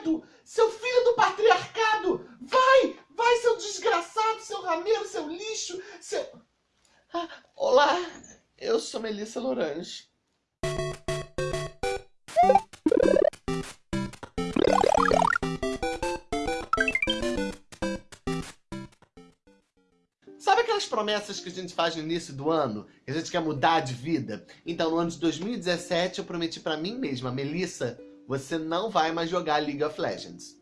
credo! Seu filho do patriarcado! Vai! Vai, seu desgraçado, seu rameiro, seu lixo, seu... Ah, olá, eu sou Melissa Lorange. Sabe aquelas promessas que a gente faz no início do ano? Que a gente quer mudar de vida? Então, no ano de 2017, eu prometi pra mim mesma, Melissa, você não vai mais jogar League of Legends.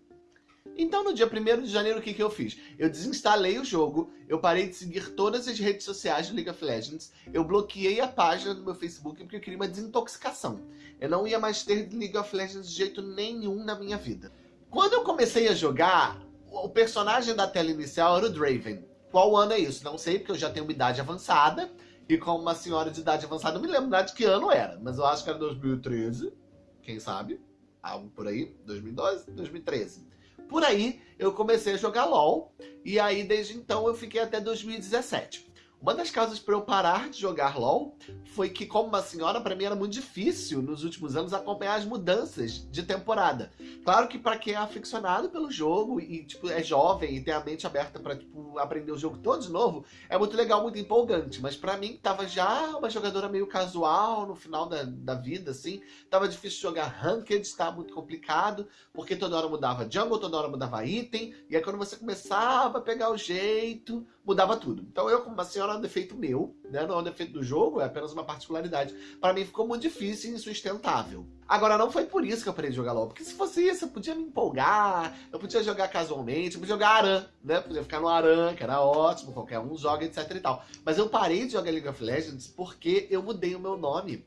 Então, no dia 1 de janeiro, o que, que eu fiz? Eu desinstalei o jogo, eu parei de seguir todas as redes sociais do League of Legends, eu bloqueei a página do meu Facebook porque eu queria uma desintoxicação. Eu não ia mais ter League of Legends de jeito nenhum na minha vida. Quando eu comecei a jogar, o personagem da tela inicial era o Draven. Qual ano é isso? Não sei, porque eu já tenho uma idade avançada. E como uma senhora de idade avançada, eu me lembro de que ano era. Mas eu acho que era 2013. Quem sabe? Algo por aí. 2012, 2013. Por aí, eu comecei a jogar LoL. E aí, desde então, eu fiquei até 2017. Uma das causas para eu parar de jogar LoL foi que, como uma senhora, para mim era muito difícil nos últimos anos acompanhar as mudanças de temporada. Claro que para quem é aficionado pelo jogo e tipo, é jovem e tem a mente aberta para tipo, aprender o jogo todo de novo, é muito legal, muito empolgante. Mas para mim, tava já uma jogadora meio casual no final da, da vida, assim, tava difícil jogar Ranked, estava muito complicado, porque toda hora mudava jungle, toda hora mudava item, e aí quando você começava a pegar o jeito, mudava tudo. Então eu, como uma senhora, é um defeito meu, né? não é um defeito do jogo, é apenas uma particularidade. Para mim ficou muito difícil e insustentável. Agora, não foi por isso que eu parei de jogar LoL, porque se fosse isso, eu podia me empolgar, eu podia jogar casualmente, eu podia jogar Aran, né? Podia ficar no Aran, que era ótimo, qualquer um joga, etc e tal. Mas eu parei de jogar League of Legends porque eu mudei o meu nome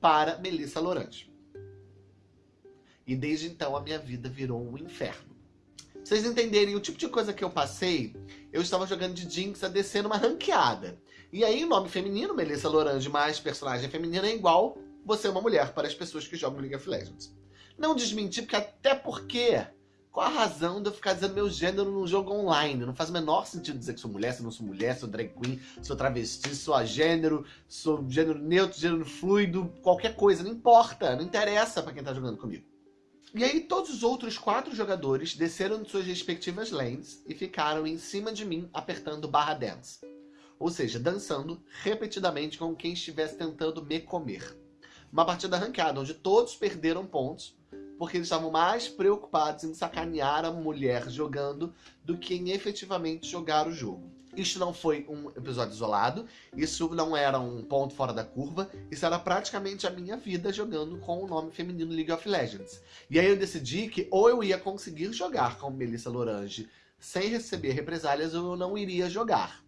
para Melissa Lorante. E desde então a minha vida virou um inferno vocês entenderem o tipo de coisa que eu passei, eu estava jogando de Jinx a descer numa ranqueada. E aí o nome feminino, Melissa Lorange, mais personagem feminina é igual você é uma mulher para as pessoas que jogam League of Legends. Não desmentir, porque até porque... Qual a razão de eu ficar dizendo meu gênero num jogo online? Não faz o menor sentido dizer que sou mulher, se não sou mulher, sou drag queen, sou travesti, sou a gênero, sou gênero neutro, gênero fluido, qualquer coisa, não importa, não interessa para quem tá jogando comigo. E aí todos os outros quatro jogadores desceram de suas respectivas lanes e ficaram em cima de mim apertando barra dance. Ou seja, dançando repetidamente com quem estivesse tentando me comer. Uma partida ranqueada onde todos perderam pontos porque eles estavam mais preocupados em sacanear a mulher jogando do que em efetivamente jogar o jogo. Isso não foi um episódio isolado, isso não era um ponto fora da curva, isso era praticamente a minha vida jogando com o nome feminino League of Legends. E aí eu decidi que ou eu ia conseguir jogar com Melissa Lorange sem receber represálias ou eu não iria jogar.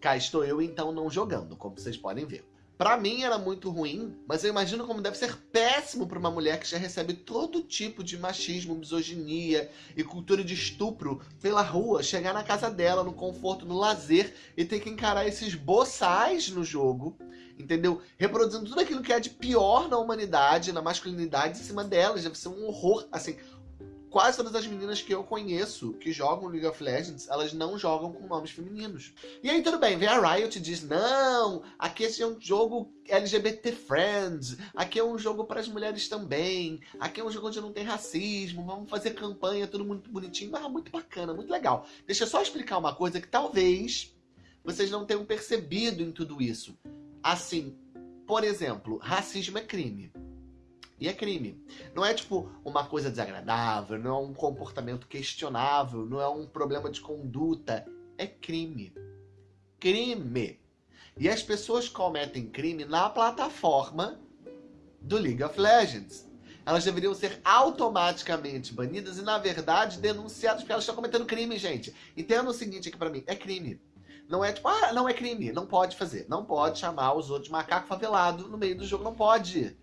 Cá estou eu então não jogando, como vocês podem ver. Pra mim era muito ruim, mas eu imagino como deve ser péssimo para uma mulher que já recebe todo tipo de machismo, misoginia e cultura de estupro pela rua, chegar na casa dela, no conforto, no lazer e ter que encarar esses boçais no jogo, entendeu? Reproduzindo tudo aquilo que é de pior na humanidade, na masculinidade em cima delas, deve ser um horror, assim, quase todas as meninas que eu conheço que jogam League of Legends, elas não jogam com nomes femininos. E aí tudo bem, vem a Riot e diz, não, aqui esse é um jogo LGBT Friends, aqui é um jogo para as mulheres também, aqui é um jogo onde não tem racismo, vamos fazer campanha, tudo muito bonitinho, mas muito bacana, muito legal. Deixa eu só explicar uma coisa que talvez vocês não tenham percebido em tudo isso. Assim, por exemplo, racismo é crime. E é crime. Não é tipo uma coisa desagradável, não é um comportamento questionável, não é um problema de conduta. É crime. Crime. E as pessoas cometem crime na plataforma do League of Legends. Elas deveriam ser automaticamente banidas e, na verdade, denunciadas porque elas estão cometendo crime, gente. Entenda o seguinte aqui pra mim, é crime. Não é tipo, ah, não é crime, não pode fazer. Não pode chamar os outros de macaco favelado no meio do jogo, não pode.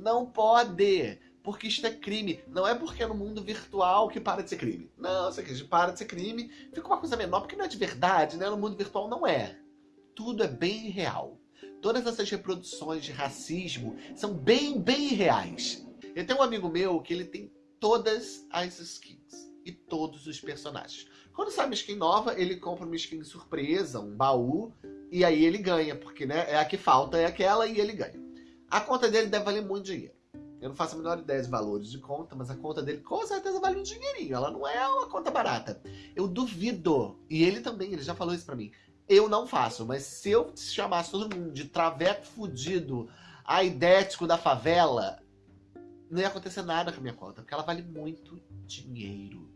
Não pode, porque isto é crime. Não é porque é no mundo virtual que para de ser crime. Não, isso aqui para de ser crime, fica uma coisa menor, porque não é de verdade, né? No mundo virtual não é. Tudo é bem real. Todas essas reproduções de racismo são bem, bem reais. Eu tenho um amigo meu que ele tem todas as skins e todos os personagens. Quando sai uma skin nova, ele compra uma skin surpresa, um baú, e aí ele ganha, porque né, é a que falta, é aquela, e ele ganha. A conta dele deve valer muito dinheiro. Eu não faço a menor ideia de valores de conta, mas a conta dele com certeza vale um dinheirinho. Ela não é uma conta barata. Eu duvido. E ele também, ele já falou isso pra mim. Eu não faço, mas se eu chamasse todo mundo de traveco fudido, aidético da favela, não ia acontecer nada com a minha conta, porque ela vale muito dinheiro.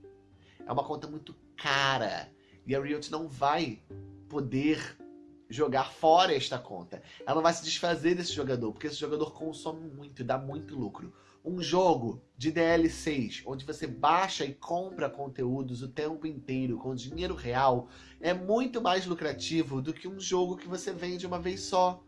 É uma conta muito cara. E a Riot não vai poder jogar fora esta conta. Ela vai se desfazer desse jogador, porque esse jogador consome muito e dá muito lucro. Um jogo de DLCs, onde você baixa e compra conteúdos o tempo inteiro com dinheiro real, é muito mais lucrativo do que um jogo que você vende uma vez só.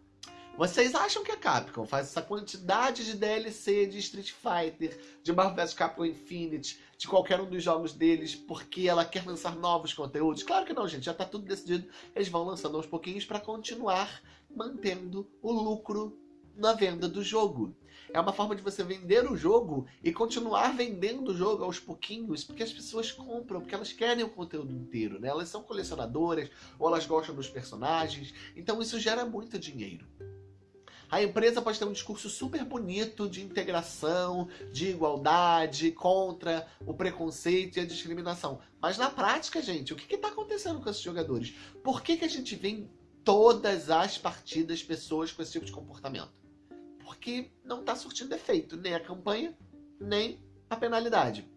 Vocês acham que a Capcom faz essa quantidade de DLC de Street Fighter, de Marvel vs Capcom Infinite, de qualquer um dos jogos deles, porque ela quer lançar novos conteúdos? Claro que não, gente. Já tá tudo decidido. Eles vão lançando aos pouquinhos para continuar mantendo o lucro na venda do jogo. É uma forma de você vender o jogo e continuar vendendo o jogo aos pouquinhos, porque as pessoas compram, porque elas querem o conteúdo inteiro, né? Elas são colecionadoras, ou elas gostam dos personagens, então isso gera muito dinheiro. A empresa pode ter um discurso super bonito de integração, de igualdade, contra o preconceito e a discriminação. Mas na prática, gente, o que está acontecendo com esses jogadores? Por que, que a gente vê em todas as partidas pessoas com esse tipo de comportamento? Porque não está surtindo efeito nem a campanha, nem a penalidade.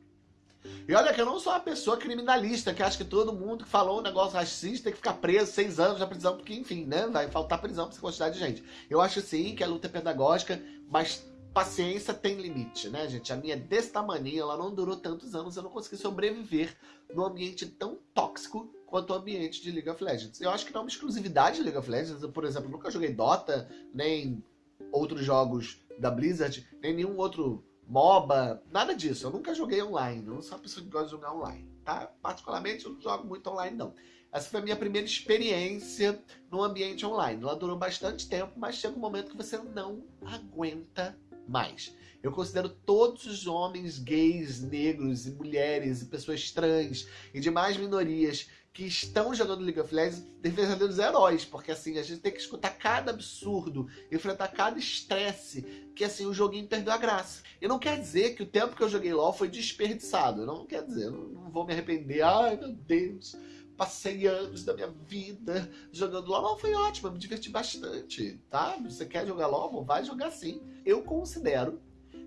E olha que eu não sou uma pessoa criminalista que acha que todo mundo que falou um negócio racista tem que ficar preso seis anos na prisão, porque enfim, né, vai faltar prisão pra essa quantidade de gente. Eu acho sim que a luta é pedagógica, mas paciência tem limite, né, gente? A minha desse tamanho, ela não durou tantos anos, eu não consegui sobreviver num ambiente tão tóxico quanto o ambiente de League of Legends. Eu acho que não é uma exclusividade de League of Legends. Eu, por exemplo, nunca joguei Dota, nem outros jogos da Blizzard, nem nenhum outro MOBA, nada disso. Eu nunca joguei online, eu não sou uma pessoa que gosta de jogar online, tá? Particularmente eu não jogo muito online não. Essa foi a minha primeira experiência no ambiente online. Ela durou bastante tempo, mas chega um momento que você não aguenta mais. Eu considero todos os homens gays, negros e mulheres e pessoas trans e demais minorias que estão jogando League of Legends de verdadeiros heróis, porque assim, a gente tem que escutar cada absurdo, enfrentar cada estresse, que assim, o joguinho perdeu a graça. E não quer dizer que o tempo que eu joguei LoL foi desperdiçado, não quer dizer, eu não vou me arrepender, ai meu Deus, passei anos da minha vida jogando LoL, não, foi ótimo, me diverti bastante, tá? Você quer jogar LoL? Vai jogar sim. Eu considero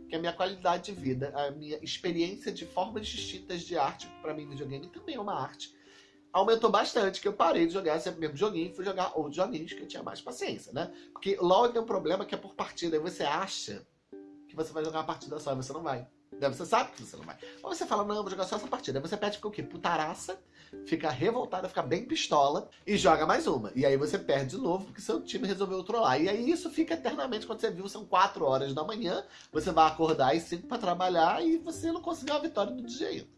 que a minha qualidade de vida, a minha experiência de formas distintas de arte, para mim, videogame também é uma arte, aumentou bastante, que eu parei de jogar sempre o mesmo joguinho e fui jogar outros joguinhos que eu tinha mais paciência, né? Porque LoL tem um problema que é por partida, aí você acha que você vai jogar uma partida só e você não vai. Você sabe que você não vai. Ou você fala, não, vou jogar só essa partida. Aí você pede fica o quê? Putaraça, fica revoltada, fica bem pistola e joga mais uma. E aí você perde de novo porque seu time resolveu trollar. E aí isso fica eternamente quando você viu, são 4 horas da manhã, você vai acordar às 5 para trabalhar e você não conseguiu a vitória do dia ainda.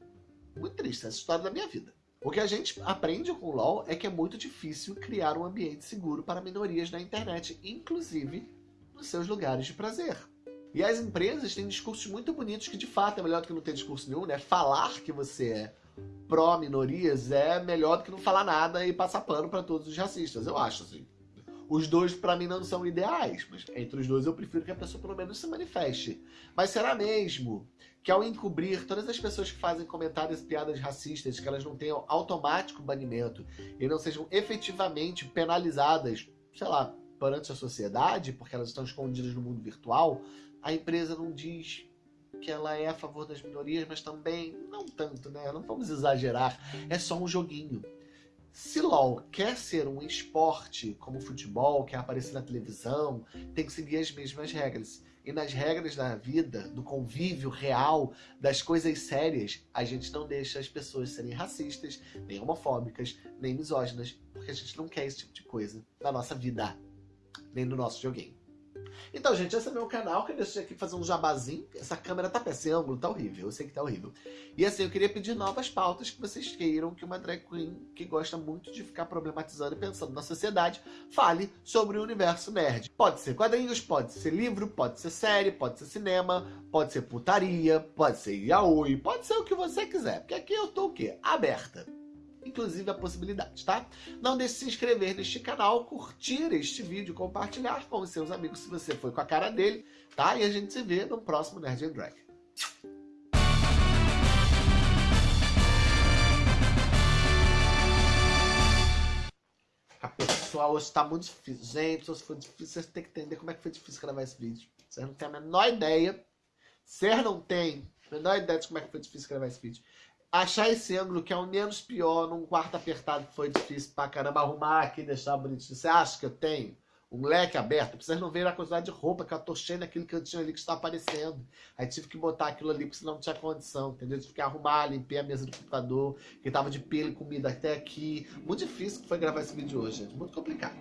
Muito triste, essa história da minha vida. O que a gente aprende com o LoL é que é muito difícil criar um ambiente seguro para minorias na internet, inclusive nos seus lugares de prazer. E as empresas têm discursos muito bonitos que de fato é melhor do que não ter discurso nenhum, né? Falar que você é pró-minorias é melhor do que não falar nada e passar pano para todos os racistas, eu acho, assim. Os dois, para mim, não são ideais, mas entre os dois eu prefiro que a pessoa pelo menos se manifeste. Mas será mesmo que ao encobrir todas as pessoas que fazem comentários e piadas racistas, que elas não tenham automático banimento e não sejam efetivamente penalizadas, sei lá, perante a sociedade, porque elas estão escondidas no mundo virtual, a empresa não diz que ela é a favor das minorias, mas também não tanto, né? Não vamos exagerar, é só um joguinho. Se LOL quer ser um esporte como futebol, quer aparecer na televisão, tem que seguir as mesmas regras. E nas regras da vida, do convívio real, das coisas sérias, a gente não deixa as pessoas serem racistas, nem homofóbicas, nem misóginas, porque a gente não quer esse tipo de coisa na nossa vida, nem no nosso joguinho. Então, gente, esse é meu canal, que eu deixei aqui fazer um jabazinho. Essa câmera tá péssima, esse ângulo tá horrível, eu sei que tá horrível. E assim, eu queria pedir novas pautas que vocês queiram que uma drag queen que gosta muito de ficar problematizando e pensando na sociedade, fale sobre o universo nerd. Pode ser quadrinhos, pode ser livro, pode ser série, pode ser cinema, pode ser putaria, pode ser yaoi, pode ser o que você quiser. Porque aqui eu tô o quê? Aberta. Inclusive a possibilidade, tá? Não deixe de se inscrever neste canal, curtir este vídeo, compartilhar com os seus amigos se você foi com a cara dele, tá? E a gente se vê no próximo Nerd Drag. A pessoal hoje tá muito difícil. Gente, se for difícil, vocês têm que entender como é que foi difícil gravar esse vídeo. Vocês não têm a menor ideia. Vocês não têm a menor ideia de como é que foi difícil gravar esse vídeo. Achar esse ângulo que é o menos pior num quarto apertado que foi difícil pra caramba arrumar aqui deixar bonitinho. Você acha que eu tenho? um leque aberto, vocês não verem a quantidade de roupa que eu tô cheio naquele cantinho ali que está aparecendo. Aí tive que botar aquilo ali porque senão não tinha condição, entendeu? Tive que arrumar, limpar a mesa do computador, que tava de pelo e comida até aqui. Muito difícil que foi gravar esse vídeo hoje, gente. Muito complicado.